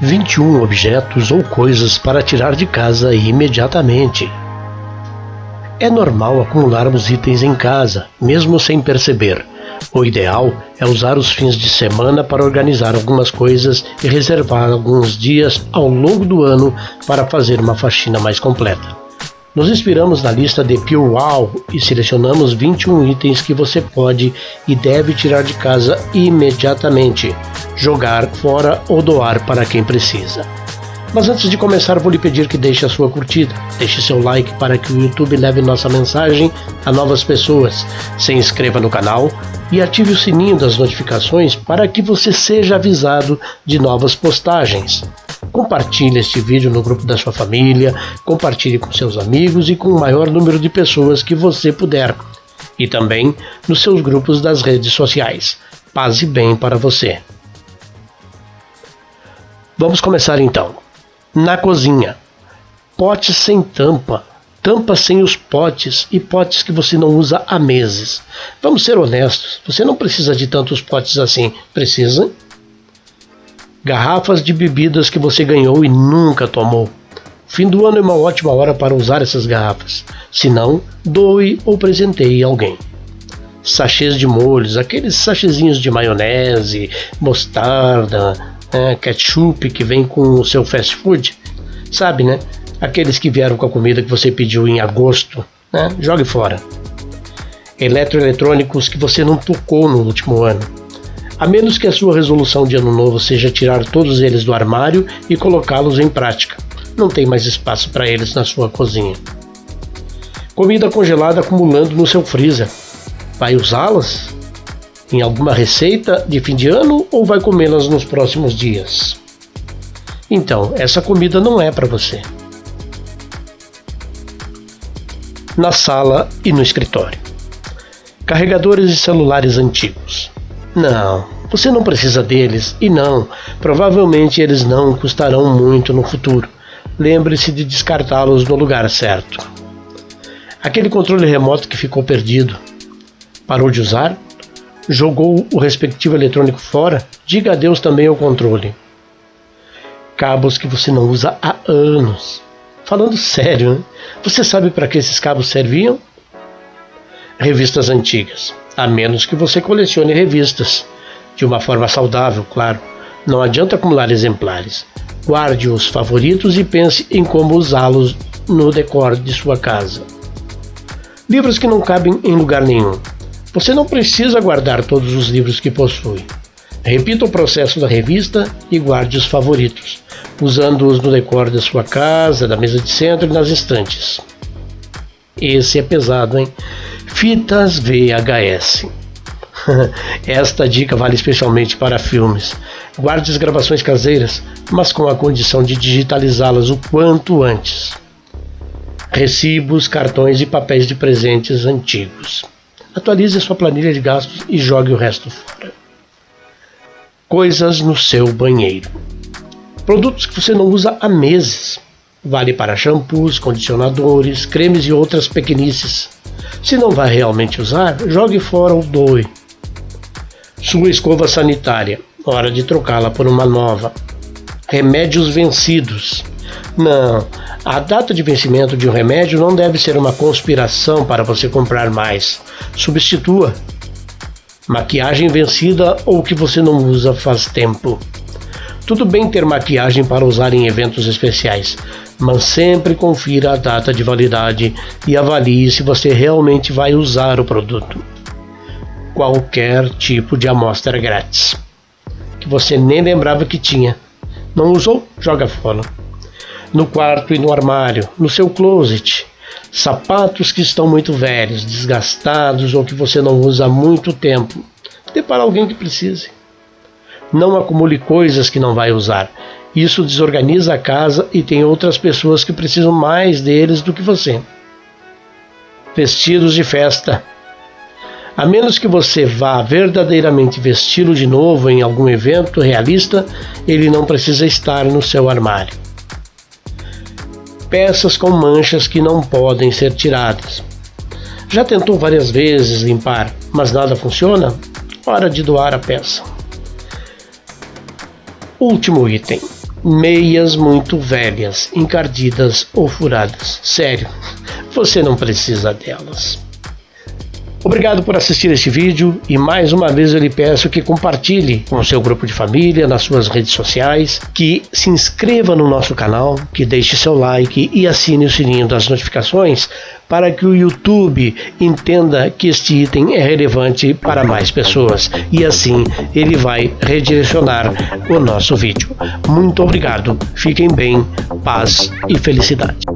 Vinte e um objetos ou coisas para tirar de casa imediatamente. É normal acumularmos itens em casa, mesmo sem perceber. O ideal é usar os fins de semana para organizar algumas coisas e reservar alguns dias ao longo do ano para fazer uma faxina mais completa. Nos inspiramos na lista de Pure Wow e selecionamos 21 itens que você pode e deve tirar de casa imediatamente, jogar fora ou doar para quem precisa. Mas antes de começar, vou lhe pedir que deixe a sua curtida, deixe seu like para que o YouTube leve nossa mensagem a novas pessoas, se inscreva no canal e ative o sininho das notificações para que você seja avisado de novas postagens. Compartilhe este vídeo no grupo da sua família, compartilhe com seus amigos e com o maior número de pessoas que você puder. E também nos seus grupos das redes sociais. Paz e bem para você. Vamos começar então na cozinha. Potes sem tampa, tampa sem os potes e potes que você não usa há meses. Vamos ser honestos, você não precisa de tantos potes assim, precisa? Garrafas de bebidas que você ganhou e nunca tomou. Fim do ano é uma ótima hora para usar essas garrafas. Se não, doe ou presenteie alguém. Sachês de molhos, aqueles sachezinhos de maionese, mostarda, é, ketchup que vem com o seu fast food, sabe, né? Aqueles que vieram com a comida que você pediu em agosto, né? Jogue fora. Eletroeletrônicos que você não tocou no último ano. A menos que a sua resolução de ano novo seja tirar todos eles do armário e colocá-los em prática. Não tem mais espaço para eles na sua cozinha. Comida congelada acumulando no seu freezer. Vai usá-las? em alguma receita de fim de ano ou vai comê-las nos próximos dias? Então, essa comida não é para você. Na sala e no escritório. Carregadores de celulares antigos. Não, você não precisa deles e não, provavelmente eles não custarão muito no futuro. Lembre-se de descartá-los no lugar certo. Aquele controle remoto que ficou perdido. Parou de usar? jogou o respectivo eletrônico fora, diga adeus também ao controle. Cabos que você não usa há anos. Falando sério, né? você sabe para que esses cabos serviam? Revistas antigas, a menos que você colecione revistas. De uma forma saudável, claro. Não adianta acumular exemplares. Guarde os favoritos e pense em como usá-los no decor de sua casa. Livros que não cabem em lugar nenhum. Você não precisa guardar todos os livros que possui. Repita o processo da revista e guarde os favoritos, usando-os no decor da sua casa, da mesa de centro e nas estantes. Esse é pesado, hein? Fitas VHS. Esta dica vale especialmente para filmes. Guarde as gravações caseiras, mas com a condição de digitalizá-las o quanto antes. Recibos, cartões e papéis de presentes antigos. Atualize sua planilha de gastos e jogue o resto fora. Coisas no seu banheiro. Produtos que você não usa há meses. Vale para shampoos, condicionadores, cremes e outras pequenices. Se não vai realmente usar, jogue fora ou doe. Sua escova sanitária. Hora de trocá-la por uma nova. Remédios vencidos. Não, a data de vencimento de um remédio não deve ser uma conspiração para você comprar mais. Substitua. Maquiagem vencida ou que você não usa faz tempo. Tudo bem ter maquiagem para usar em eventos especiais, mas sempre confira a data de validade e avalie se você realmente vai usar o produto. Qualquer tipo de amostra grátis que você nem lembrava que tinha. Não usou? Joga fora no quarto e no armário, no seu closet. Sapatos que estão muito velhos, desgastados ou que você não usa há muito tempo. Dê para alguém que precise. Não acumule coisas que não vai usar. Isso desorganiza a casa e tem outras pessoas que precisam mais deles do que você. Vestidos de festa. A menos que você vá verdadeiramente vesti-lo de novo em algum evento realista, ele não precisa estar no seu armário peças com manchas que não podem ser tiradas. Já tentou várias vezes limpar, mas nada funciona? Hora de doar a peça. Último item meias muito velhas, encardidas ou furadas. Sério, você não precisa delas. Obrigado por assistir este vídeo e mais uma vez eu lhe peço que compartilhe com o seu grupo de família, nas suas redes sociais, que se inscreva no nosso canal, que deixe seu like e assine o sininho das notificações para que o YouTube entenda que este item é relevante para mais pessoas e assim ele vai redirecionar o nosso vídeo. Muito obrigado, fiquem bem, paz e felicidade.